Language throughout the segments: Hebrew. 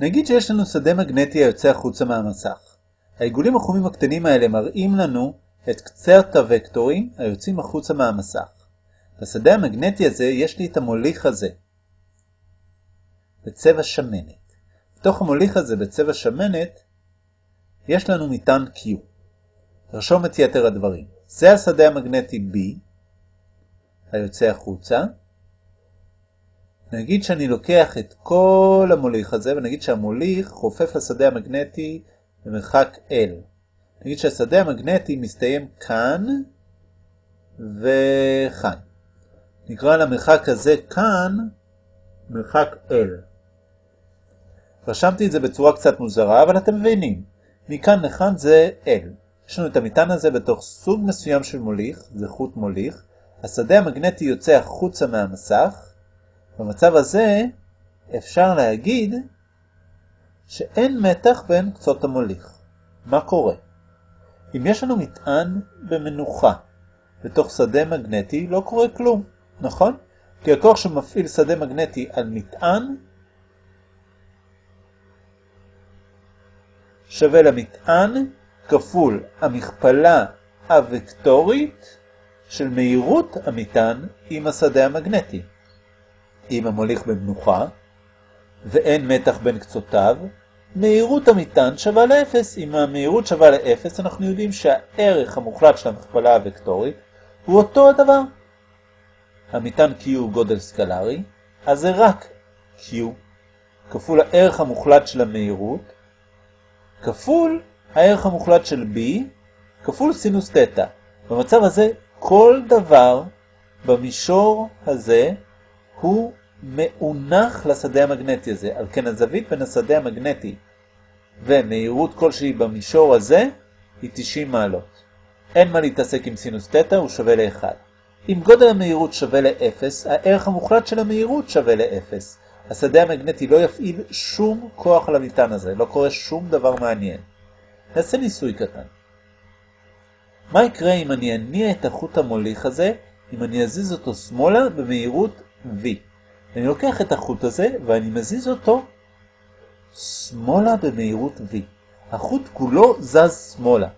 נגיד שיש לנו שדה מגנטי היוצא החוצה מהמסך. העיגולים החומים הקטנים האלה מראים לנו את קצרת הוקטורים היוצאים החוצה מהמסך. בשדה המגנטי הזה יש לי את המוליך הזה, בצבע שמנת. בתוך המוליך הזה בצבע שמנת יש לנו מטען Q. נרשום את יתר הדברים. זה השדה המגנטי B, היוצא החוצה. נגיד שאני לוקח את כל המוליך הזה, ונגיד שהמוליך חופף לשדה המגנטי במרחק L. נגיד שהשדה המגנטי מסתיים כאן וכאן. נקרא למרחק הזה כאן מרחק L. רשמתי את זה בצורה קצת מוזרה, אבל אתם מבינים. מכאן לכאן זה L. יש לנו את המטען הזה בתוך סוג מסוים של מוליך, זה חוט מוליך. השדה המגנטי יוצא החוצה מהמסך. במצב הזה אפשר להגיד שאין מתח בין קצות המוליך. מה קורה? אם יש לנו מטען במנוחה בתוך שדה מגנטי, לא קורה כלום, נכון? כי הכוח שמפעיל שדה מגנטי על מטען שווה למטען כפול המכפלה הוקטורית של מהירות המטען עם השדה המגנטי. אם המוליך במנוחה ואין מתח בין קצותיו, מהירות המטען שווה לאפס. אם המהירות שווה לאפס, אנחנו יודעים שהערך המוחלט של המכפלה הוקטורית הוא אותו הדבר. המטען Q הוא גודל סקלרי, אז זה רק Q כפול הערך המוחלט של המהירות, כפול הערך המוחלט של B, כפול סינוס תטא. במצב הזה, כל דבר במישור הזה הוא מאונח לשדה המגנטי הזה. על כן הזווית בין השדה המגנטי ומהירות כלשהי במישור הזה היא 90 מעלות. אין מה להתעסק עם סינוס תטא, הוא שווה ל-1. אם גודל המהירות שווה ל-0, הערך המוחלט של המהירות שווה ל-0. השדה המגנטי לא יפעיל שום כוח על המטען הזה, לא קורה שום דבר מעניין. נעשה ניסוי קטן. מה יקרה אם אני אניע את החוט המוליך הזה, אם אני אזיז אותו שמאלה במהירות v? אני לוקח את החוט הזה ואני מזיז אותו שמאלה במהירות v. החוט כולו זז שמאלה.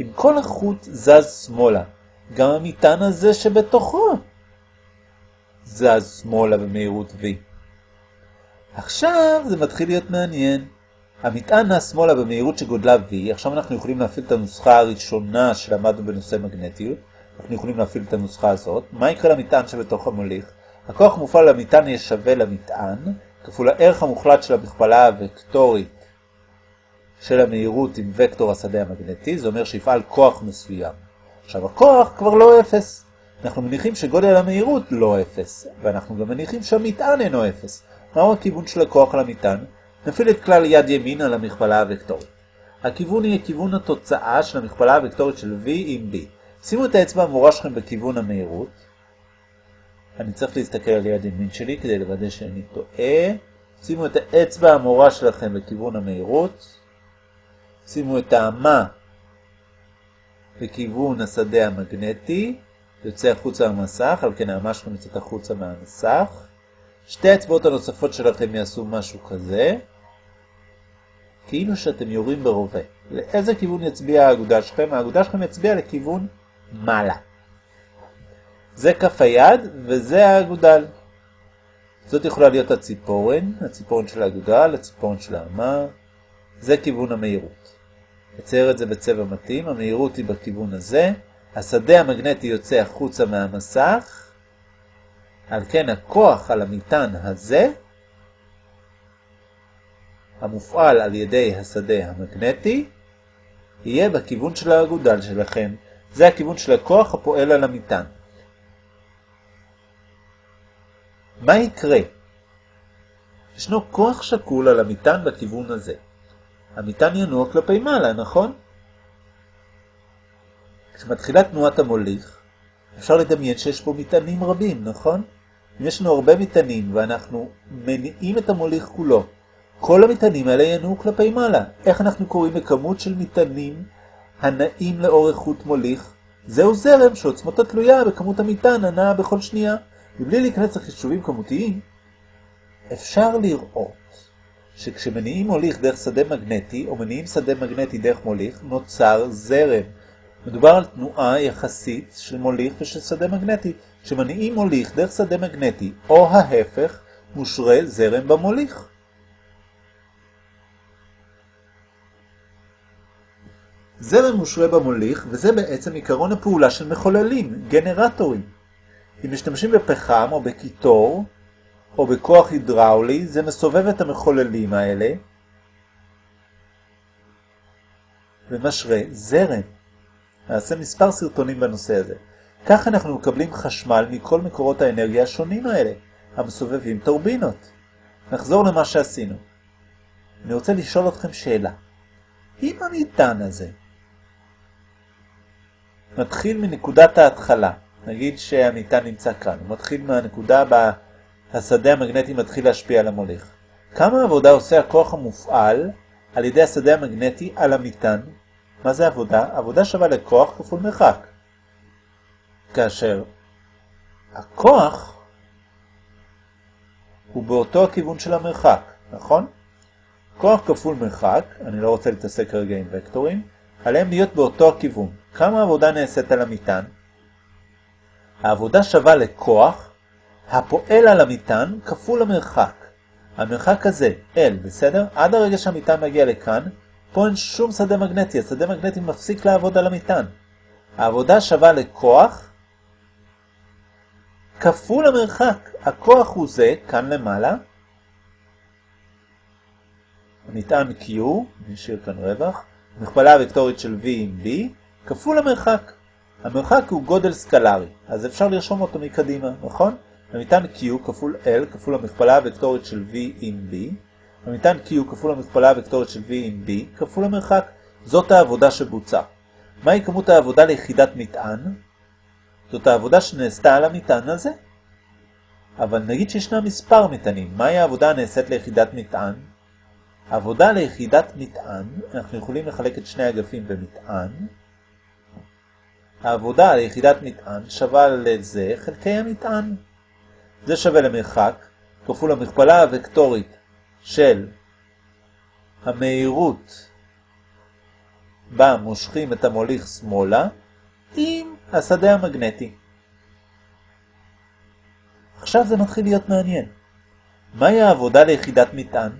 אם כל החוט זז שמאלה, גם המטען הזה שבתוכו זז שמאלה במהירות v. עכשיו זה מתחיל להיות מעניין. המטען נע שמאלה במהירות שגודלה v, עכשיו אנחנו יכולים להפעיל את הנוסחה הראשונה שלמדנו בנושא מגנטיות. אנחנו יכולים להפעיל את הנוסחה הזאת. מה יקרה למטען שבתוך המוליך? הכוח מופעל למטען יהיה שווה למטען, כפול הערך המוחלט של המכפלה הוקטורית של המהירות עם וקטור השדה המגנטי, זה אומר שיפעל כוח מסוים. עכשיו הכוח כבר לא אפס. אנחנו מניחים שגודל המהירות לא אפס, ואנחנו גם מניחים שהמטען אינו אפס. מהו הכיוון של הכוח על המטען? נפעיל את כלל יד ימין על המכפלה הוקטורית. הכיוון יהיה כיוון התוצאה של המכפלה הוקטורית של v עם b. שימו את האצבע המורה שלכם בכיוון המהירות. אני צריך להסתכל על יד ימין שלי כדי לוודא שאני טועה. שימו את האצבע המורה שלכם בכיוון המהירות. שימו את האמה בכיוון השדה המגנטי. יוצא החוצה מהמסך, על כן האמה שלכם יוצאת החוצה מהמסך. שתי האצבעות הנוספות שלכם יעשו משהו כזה. כאילו שאתם יורים ברובה. לאיזה כיוון יצביע האגודה שלכם? האגודה שלכם יצביע לכיוון מעלה. זה כף היד וזה האגודל. זאת יכולה להיות הציפורן, הציפורן של האגודל, הציפורן של האמה. זה כיוון המהירות. נצייר את זה בצבע מתאים, המהירות היא בכיוון הזה. השדה המגנטי יוצא החוצה מהמסך. על כן הכוח על המטען הזה המופעל על ידי השדה המגנטי יהיה בכיוון של האגודל שלכם. זה הכיוון של הכוח הפועל על המטען. מה יקרה? ישנו כוח שקול על המטען בכיוון הזה. המטען ינוע כלפי מעלה, נכון? כשמתחילה תנועת המוליך, אפשר לדמיין שיש פה מטענים רבים, נכון? אם יש לנו הרבה מטענים ואנחנו מניעים את המוליך כולו, כל המטענים האלה ינועו כלפי מעלה. איך אנחנו קוראים לכמות של מטענים הנעים לאורך חוט מוליך? זהו זרם שעוצמתו תלויה בכמות המטען הנעה בכל שנייה. מבלי להיכנס לחישובים כמותיים, אפשר לראות שכשמניעים מוליך דרך שדה מגנטי, או מניעים שדה מגנטי דרך מוליך, נוצר זרם. מדובר על תנועה יחסית של מוליך ושל שדה מגנטי. כשמניעים מוליך דרך שדה מגנטי, או ההפך, מושרה זרם במוליך. זרם מושרה במוליך, וזה בעצם עיקרון הפעולה של מחוללים, גנרטורים. אם משתמשים בפחם או בקיטור, או בכוח הידראולי, זה מסובב את המחוללים האלה, ומשרה זרם. נעשה מספר סרטונים בנושא הזה. כך אנחנו מקבלים חשמל מכל מקורות האנרגיה השונים האלה, המסובבים טורבינות. נחזור למה שעשינו. אני רוצה לשאול אתכם שאלה. אם המטען הזה מתחיל מנקודת ההתחלה, נגיד שהמטען נמצא כאן, הוא מתחיל מהנקודה בה השדה המגנטי מתחיל להשפיע על המוליך. כמה עבודה עושה הכוח המופעל על ידי השדה המגנטי על המטען? מה זה עבודה? עבודה שווה לכוח כפול מרחק. כאשר הכוח הוא באותו הכיוון של המרחק, נכון? כוח כפול מרחק, אני לא רוצה להתעסק כרגע עם וקטורים, עליהם להיות באותו הכיוון. כמה עבודה נעשית על המטען? העבודה שווה לכוח הפועל על המטען כפול המרחק. המרחק הזה, L, בסדר? עד הרגע שהמטען מגיע לכאן, פה אין שום שדה מגנטי, השדה מגנטי מפסיק לעבוד על המטען. העבודה שווה לכוח כפול המרחק. הכוח הוא זה, כאן למעלה. המטען Q, נשאיר כאן רווח, מכפלה וקטורית של V עם B, כפול המרחק. המרחק הוא גודל סקלרי, אז אפשר לרשום אותו מקדימה, נכון? המטען Q כפול L כפול המכפלה הוקטורית של V עם B, המטען Q כפול המכפלה הוקטורית של V עם B כפול המרחק. זאת העבודה שבוצעה. מהי כמות העבודה ליחידת מטען? זאת העבודה שנעשתה על המטען הזה. אבל נגיד שישנה מספר מטענים, מהי העבודה הנעשית ליחידת מטען? העבודה ליחידת מטען, אנחנו יכולים לחלק את שני אגפים במטען. העבודה ליחידת מטען שווה לזה חלקי המטען. זה שווה למרחק כפול המכפלה הוקטורית של המהירות בה מושכים את המוליך שמאלה עם השדה המגנטי. עכשיו זה מתחיל להיות מעניין. מהי העבודה ליחידת מטען?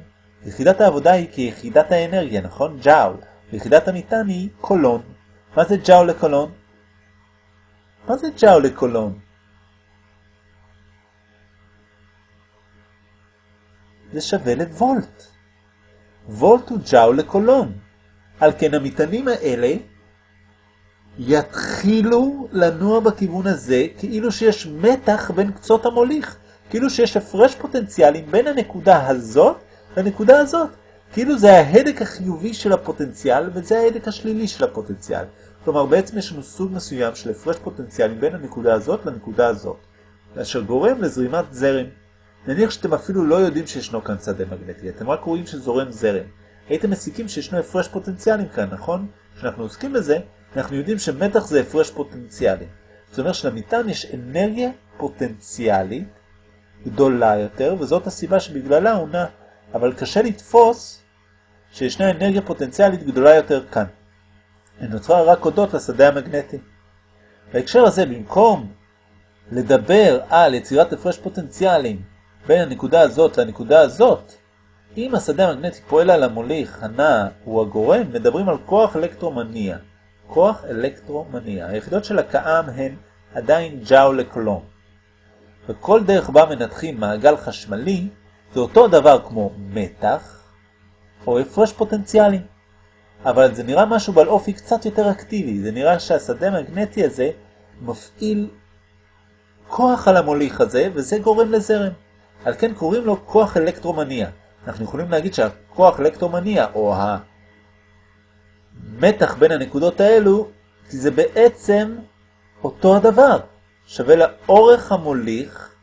יחידת העבודה היא כיחידת האנרגיה, נכון? ג'אול. ויחידת המטען היא קולון. מה זה ג'אול לקולון? מה זה ג'אול לקולון? זה שווה לוולט. וולט הוא ג'אול לקולון. על כן המטענים האלה יתחילו לנוע בכיוון הזה כאילו שיש מתח בין קצות המוליך, כאילו שיש הפרש פוטנציאלים בין הנקודה הזאת לנקודה הזאת. כאילו זה ההדק החיובי של הפוטנציאל וזה ההדק השלילי של הפוטנציאל. כלומר בעצם יש לנו סוג מסוים של הפרש פוטנציאלים בין הנקודה הזאת לנקודה הזאת, אשר גורם לזרימת זרם. נניח שאתם אפילו לא יודעים שישנו כאן שדה מגנטי, אתם רק רואים שזורם זרם. הייתם מסיקים שישנו הפרש פוטנציאלים כאן, נכון? כשאנחנו עוסקים בזה, אנחנו יודעים שמתח זה הפרש פוטנציאלי. זאת אומרת שלמטען יש אנרגיה פוטנציאלית גדולה יותר, וזאת הסיבה שבגללה הוא נע. אבל קשה לתפוס שישנה אנרגיה פוטנציאלית גדולה יותר כאן. נוצרה רק הודות לשדה המגנטי. בהקשר הזה, במקום לדבר על יצירת הפרש פוטנציאלים בין הנקודה הזאת לנקודה הזאת, אם השדה המגנטי פועל על המוליך הנע הוא הגורם, מדברים על כוח אלקטרומניע. כוח אלקטרומניע. היחידות של הקאם הן עדיין ג'או לקולום. וכל דרך בה מנתחים מעגל חשמלי זה אותו דבר כמו מתח או הפרש פוטנציאלי. אבל זה נראה משהו בעל אופי קצת יותר אקטיבי. זה נראה שהשדה המגנטי הזה מפעיל כוח על המוליך הזה וזה גורם לזרם. על כן קוראים לו כוח אלקטרומניע. אנחנו יכולים להגיד שהכוח אלקטרומניע או המתח בין הנקודות האלו זה בעצם אותו הדבר. שווה לאורך המוליך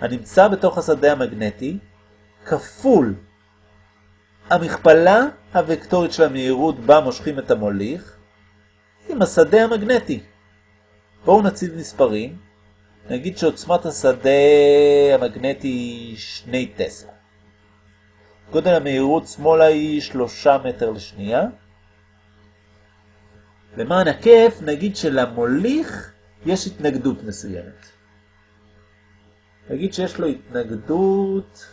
הנמצא בתוך השדה המגנטי כפול המכפלה הוקטורית של המהירות בה מושכים את המוליך עם השדה המגנטי. בואו נציב מספרים. נגיד שעוצמת השדה המגנטי היא 2 טסלה. גודל המהירות שמאלה היא 3 מטר לשנייה. למען הכיף נגיד שלמוליך יש התנגדות מסוימת. נגיד שיש לו התנגדות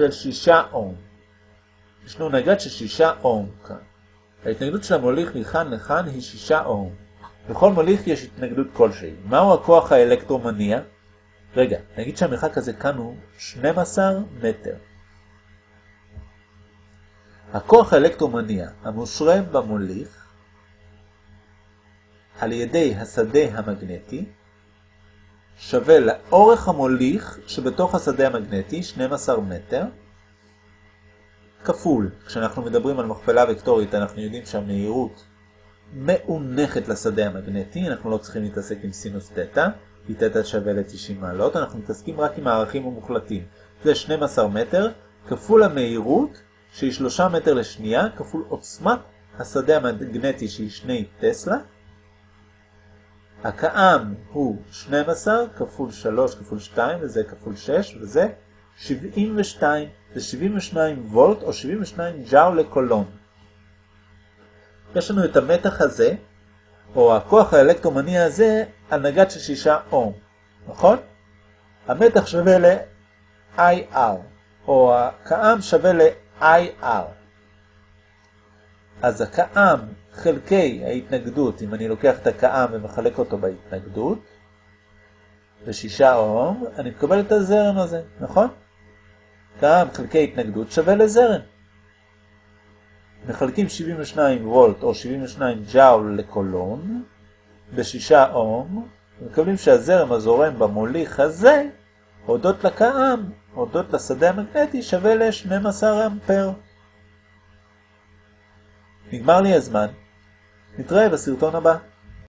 של 6 אום. יש לנו נגד של 6 אום כאן. ההתנגדות של המוליך מכאן לכאן היא 6 אום. בכל מוליך יש התנגדות כלשהי. מהו הכוח האלקטרומניע? רגע, נגיד שהמרחק הזה כאן הוא 12 מטר. הכוח האלקטרומניע המושרה במוליך על ידי השדה המגנטי שווה לאורך המוליך שבתוך השדה המגנטי, 12 מטר, כפול. כשאנחנו מדברים על מכפלה וקטורית אנחנו יודעים שהמהירות מאונחת לשדה המגנטי, אנחנו לא צריכים להתעסק עם סינוס תטא, כי תטא שווה ל-90 מעלות, אנחנו מתעסקים רק עם הערכים המוחלטים. זה 12 מטר כפול המהירות שהיא 3 מטר לשנייה כפול עוצמת השדה המגנטי שהיא 2 טסלה. הקאם הוא 12 כפול 3 כפול 2 וזה כפול 6 וזה 72, זה 72 וולט או 72 ג'או לקולון. יש לנו את המתח הזה, או הכוח האלקטרומני הזה, על נגד של 6 אום, נכון? המתח שווה ל-IR, או הקאם שווה ל-IR. אז הקאם חלקי ההתנגדות, אם אני לוקח את הקאם ומחלק אותו בהתנגדות, ו-6 אום, אני מקבל את הזרם הזה, נכון? קאם חלקי התנגדות שווה לזרם. מחלקים 72 וולט או 72 ג'אול לקולון ב-6 אום, ומקבלים שהזרם הזורם במוליך הזה, הודות לקאם, הודות לשדה המגנטי, שווה ל-12 אמפר. נגמר לי הזמן, נתראה בסרטון הבא.